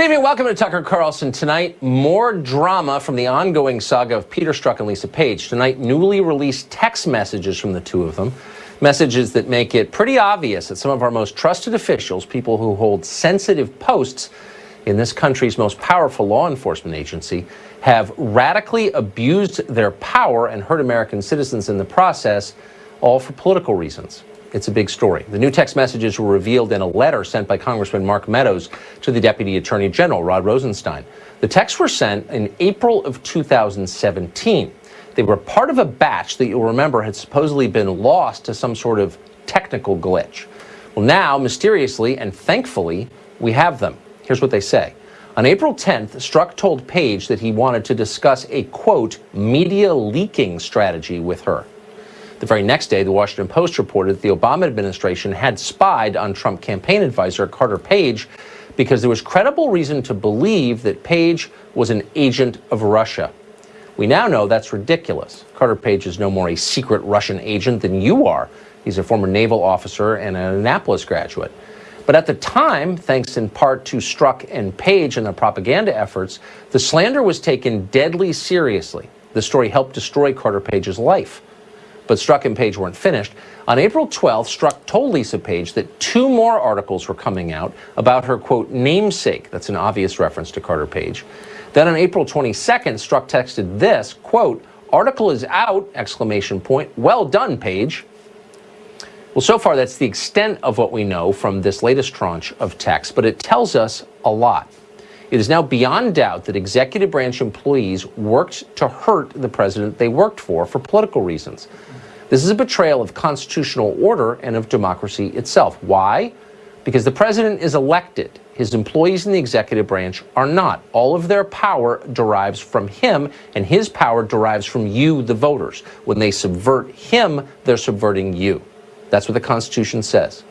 Good evening. Welcome to Tucker Carlson. Tonight, more drama from the ongoing saga of Peter Strzok and Lisa Page. Tonight, newly released text messages from the two of them. Messages that make it pretty obvious that some of our most trusted officials, people who hold sensitive posts in this country's most powerful law enforcement agency, have radically abused their power and hurt American citizens in the process, all for political reasons. It's a big story. The new text messages were revealed in a letter sent by Congressman Mark Meadows to the Deputy Attorney General, Rod Rosenstein. The texts were sent in April of 2017. They were part of a batch that you'll remember had supposedly been lost to some sort of technical glitch. Well, now, mysteriously and thankfully, we have them. Here's what they say. On April 10th, Strzok told Page that he wanted to discuss a, quote, media leaking strategy with her. The very next day, the Washington Post reported that the Obama administration had spied on Trump campaign advisor Carter Page because there was credible reason to believe that Page was an agent of Russia. We now know that's ridiculous. Carter Page is no more a secret Russian agent than you are. He's a former naval officer and an Annapolis graduate. But at the time, thanks in part to Strzok and Page and their propaganda efforts, the slander was taken deadly seriously. The story helped destroy Carter Page's life but Strzok and Page weren't finished. On April 12th, Strzok told Lisa Page that two more articles were coming out about her, quote, namesake. That's an obvious reference to Carter Page. Then on April 22nd, Strzok texted this, quote, article is out, exclamation point, well done, Page. Well, so far, that's the extent of what we know from this latest tranche of text, but it tells us a lot. It is now beyond doubt that executive branch employees worked to hurt the president they worked for for political reasons. This is a betrayal of constitutional order and of democracy itself. Why? Because the president is elected. His employees in the executive branch are not. All of their power derives from him, and his power derives from you, the voters. When they subvert him, they're subverting you. That's what the Constitution says.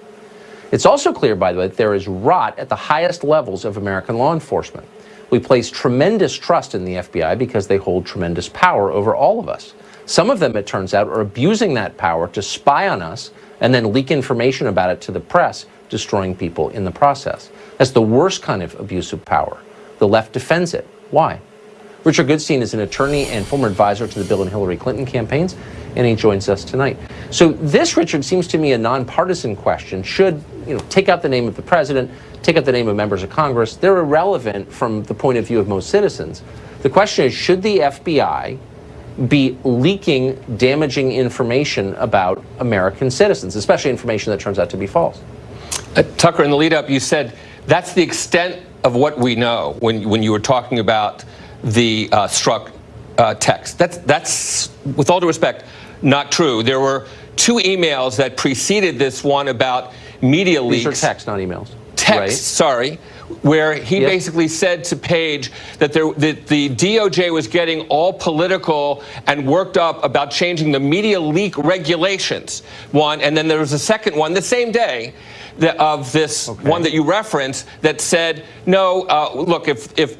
It's also clear, by the way, that there is rot at the highest levels of American law enforcement. We place tremendous trust in the FBI because they hold tremendous power over all of us. Some of them, it turns out, are abusing that power to spy on us and then leak information about it to the press, destroying people in the process. That's the worst kind of abuse of power. The left defends it. Why? Richard Goodstein is an attorney and former advisor to the Bill and Hillary Clinton campaigns, and he joins us tonight. So this, Richard, seems to me a nonpartisan question. Should you know take out the name of the president, take out the name of members of Congress? They're irrelevant from the point of view of most citizens. The question is, should the FBI be leaking damaging information about American citizens, especially information that turns out to be false. Uh, Tucker, in the lead up, you said that's the extent of what we know when, when you were talking about the uh, Strzok uh, text. That's, that's, with all due respect, not true. There were two emails that preceded this one about media leaks. These are texts, not emails. Text, right. sorry where he basically said to Page that, there, that the DOJ was getting all political and worked up about changing the media leak regulations. One, and then there was a second one the same day of this okay. one that you referenced that said, no, uh, look, if, if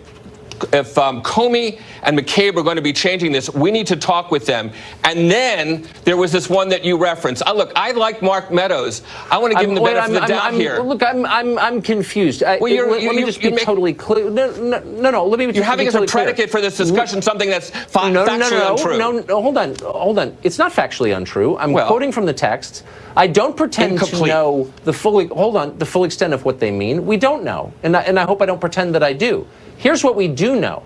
if um, Comey and McCabe are going to be changing this, we need to talk with them. And then there was this one that you referenced. Uh, look, I like Mark Meadows. I want to give I'm, him the benefit I'm, of the doubt here. Look, I'm I'm I'm confused. well, you're, let, let me just be totally clear. No, no, no, no. Let me. You're having as a predicate clear. for this discussion something that's fa no, factually no, no, untrue. No, no, hold on, hold on. It's not factually untrue. I'm well, quoting from the text. I don't pretend incomplete. to know the full. Hold on, the full extent of what they mean. We don't know, and I, and I hope I don't pretend that I do. Here's what we do know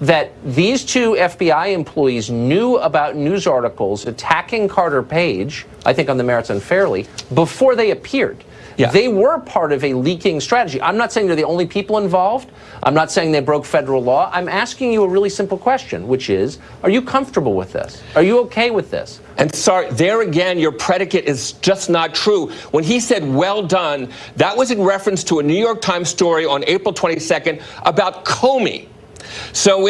that these two FBI employees knew about news articles attacking Carter Page, I think on the merits unfairly, before they appeared. Yeah. They were part of a leaking strategy. I'm not saying they're the only people involved. I'm not saying they broke federal law. I'm asking you a really simple question, which is, are you comfortable with this? Are you okay with this? And sorry, there again, your predicate is just not true. When he said, well done, that was in reference to a New York Times story on April 22nd about Comey. So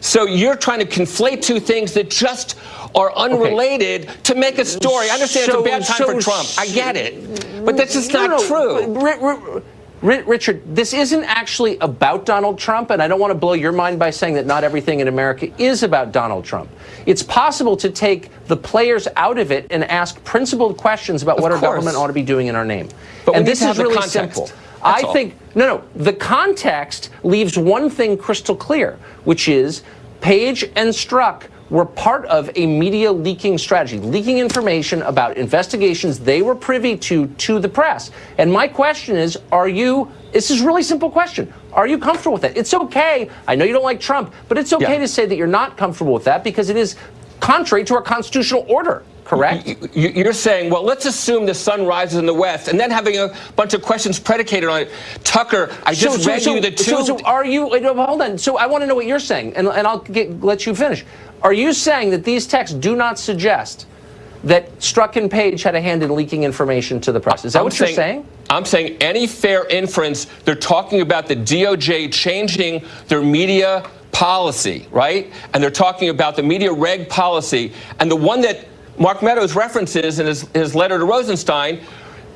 so you're trying to conflate two things that just are unrelated okay. to make a story. I understand so, it's a bad time so, for Trump. I get it. But that's just not no, true. Richard, this isn't actually about Donald Trump, and I don't want to blow your mind by saying that not everything in America is about Donald Trump. It's possible to take the players out of it and ask principled questions about of what course. our government ought to be doing in our name. But and this is really context. simple. I all. think, no, no, the context leaves one thing crystal clear, which is Page and Strzok were part of a media leaking strategy, leaking information about investigations they were privy to to the press. And my question is, are you, this is a really simple question, are you comfortable with that? It's okay, I know you don't like Trump, but it's okay Yeah. to say that you're not comfortable with that because it is contrary to our constitutional order, correct? You- you- You're saying, well, let's assume the sun rises in the west, and then having a bunch of questions predicated on it. Tucker, I just read you the two. So, so are you? Hold on. So I want to know what you're saying, and, and I'll get, let you finish. Are you saying that these texts do not suggest that Strzok and Page had a hand in leaking information to the press? Is that I'm what you're saying? I'm saying any fair inference, they're talking about the DOJ changing their media policy, right? And they're talking about the media reg policy. And the one that Mark Meadows references in his, his letter to Rosenstein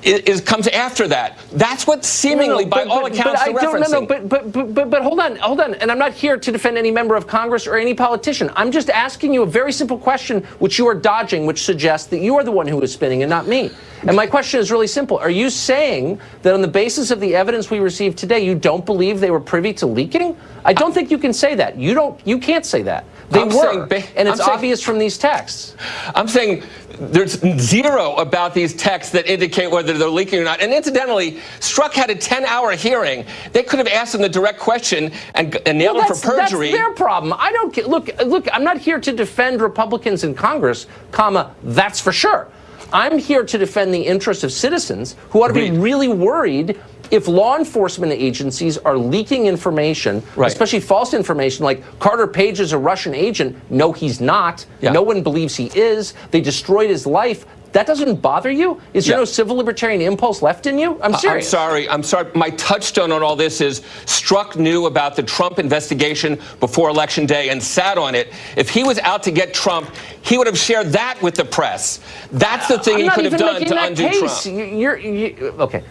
is, comes after that. That's what seemingly, by all accounts, I they're don't, no, no, but, but, but, but, but hold on, hold on. And I'm not here to defend any member of Congress or any politician. I'm just asking you a very simple question, which you are dodging, which suggests that you are the one who is spinning and not me. And my question is really simple. Are you saying that on the basis of the evidence we received today, you don't believe they were privy to leaking? I don't think you can say that. You don't. You can't say that. They I'm were, saying and it's I'm saying- obvious from these texts. I'm saying there's zero about these texts that indicate whether they're leaking or not. And incidentally, Strzok had a 10-hour hearing. They could have asked him the direct question and, and nailed Well, him for perjury. That's their problem. I don't get, look. Look, I'm not here to defend Republicans in Congress, comma. That's for sure. I'm here to defend the interests of citizens who ought to be really worried if law enforcement agencies are leaking information, Right. especially false information, like Carter Page is a Russian agent. No, he's not. Yeah. No one believes he is. They destroyed his life. That doesn't bother you? Is there Yeah. no civil libertarian impulse left in you? I'm serious. I'm sorry. I'm sorry. My touchstone on all this is Strzok knew about the Trump investigation before Election Day and sat on it. If he was out to get Trump, he would have shared that with the press. That's the thing I'm he could have done to undo case. Trump. You- You're, okay.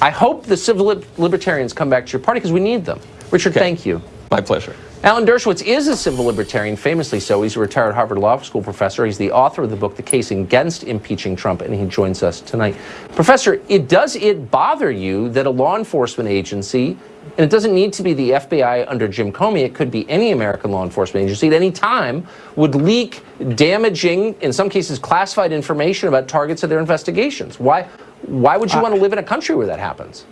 I hope the civil lib- libertarians come back to your party because we need them. Richard, Okay. thank you. My pleasure. Alan Dershowitz is a civil libertarian, famously so. He's a retired Harvard Law School professor. He's the author of the book, The Case Against Impeaching Trump, and he joins us tonight. Professor, it does it bother you that a law enforcement agency, and it doesn't need to be the FBI under Jim Comey, it could be any American law enforcement agency at any time, would leak damaging, in some cases classified information about targets of their investigations? Why, why would you want to live in a country where that happens?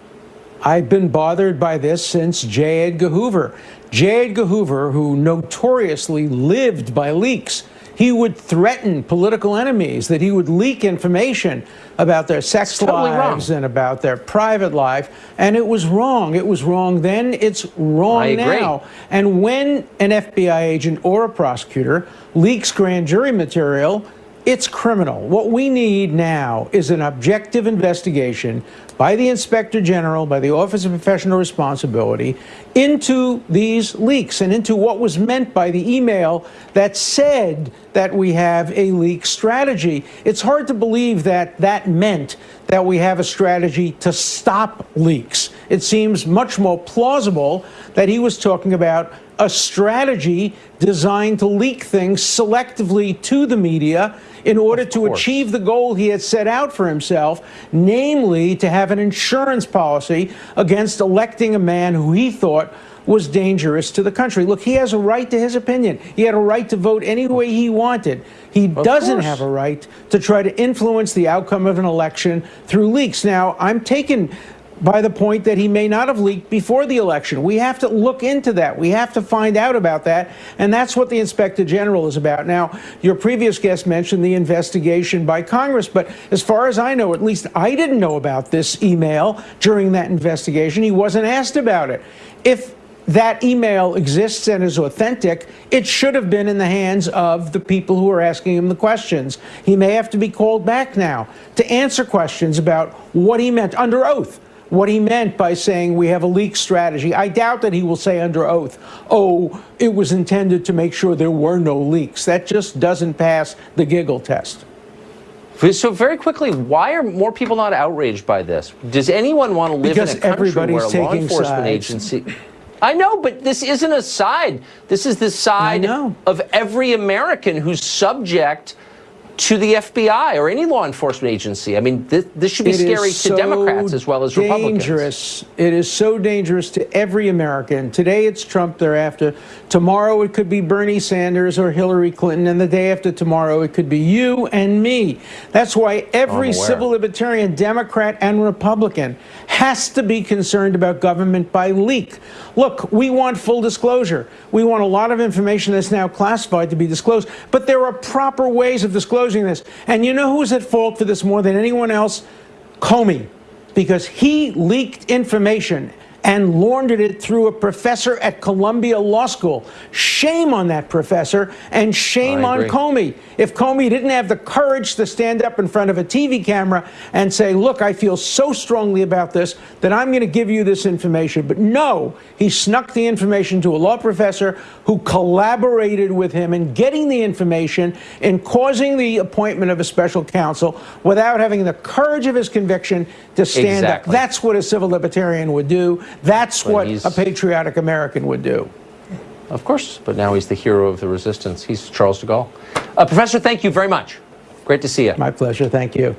I've been bothered by this since J. Edgar Hoover. J. Edgar Hoover, who notoriously lived by leaks, he would threaten political enemies that he would leak information about their sex totally wrong. lives and about their private life. And it was wrong. It was wrong then. It's wrong now. And when an FBI agent or a prosecutor leaks grand jury material, it's criminal. What we need now is an objective investigation by the Inspector General, by the Office of Professional Responsibility, into these leaks and into what was meant by the email that said that we have a leak strategy. It's hard to believe that that meant that we have a strategy to stop leaks. It seems much more plausible that he was talking about a strategy designed to leak things selectively to the media in order to achieve the goal he had set out for himself, namely to have an insurance policy against electing a man who he thought was dangerous to the country. Look, he has a right to his opinion. He had a right to vote any way he wanted. He doesn't course. have a right to try to influence the outcome of an election through leaks. Now, I'm taken by the point that he may not have leaked before the election. We have to look into that. We have to find out about that. And that's what the Inspector General is about. Now, your previous guest mentioned the investigation by Congress, but as far as I know, at least I didn't know about this email during that investigation. He wasn't asked about it. If that email exists and is authentic, it should have been in the hands of the people who are asking him the questions. He may have to be called back now to answer questions about what he meant under oath what he meant by saying we have a leak strategy. I doubt that he will say under oath, oh, it was intended to make sure there were no leaks. That just doesn't pass the giggle test. So very quickly, why are more people not outraged by this? Does anyone want to live Because in a country where a law enforcement sides. agency? I know, but this isn't a side. This is the side of every American who's subject to the FBI or any law enforcement agency. I mean, this, this should be It scary to so Democrats as well as Republicans. dangerous. It is so dangerous to every American. Today it's Trump they're after. Tomorrow it could be Bernie Sanders or Hillary Clinton, and the day after tomorrow it could be you and me. That's why every civil libertarian, Democrat and Republican, has to be concerned about government by leak. Look, we want full disclosure. We want a lot of information that's now classified to be disclosed, but there are proper ways of disclosing this. And you know who's at fault for this more than anyone else? Comey, because he leaked information and laundered it through a professor at Columbia Law School. Shame on that professor and shame on. Comey. If Comey didn't have the courage to stand up in front of a TV camera and say, look, I feel so strongly about this that I'm going to give you this information. But no, he snuck the information to a law professor who collaborated with him in getting the information and causing the appointment of a special counsel without having the courage of his conviction to stand Exactly. up. That's what a civil libertarian would do. That's But what a patriotic American would do. Of course, but now he's the hero of the resistance. He's Charles de Gaulle. Uh, Professor, thank you very much. Great to see you. My pleasure. Thank you.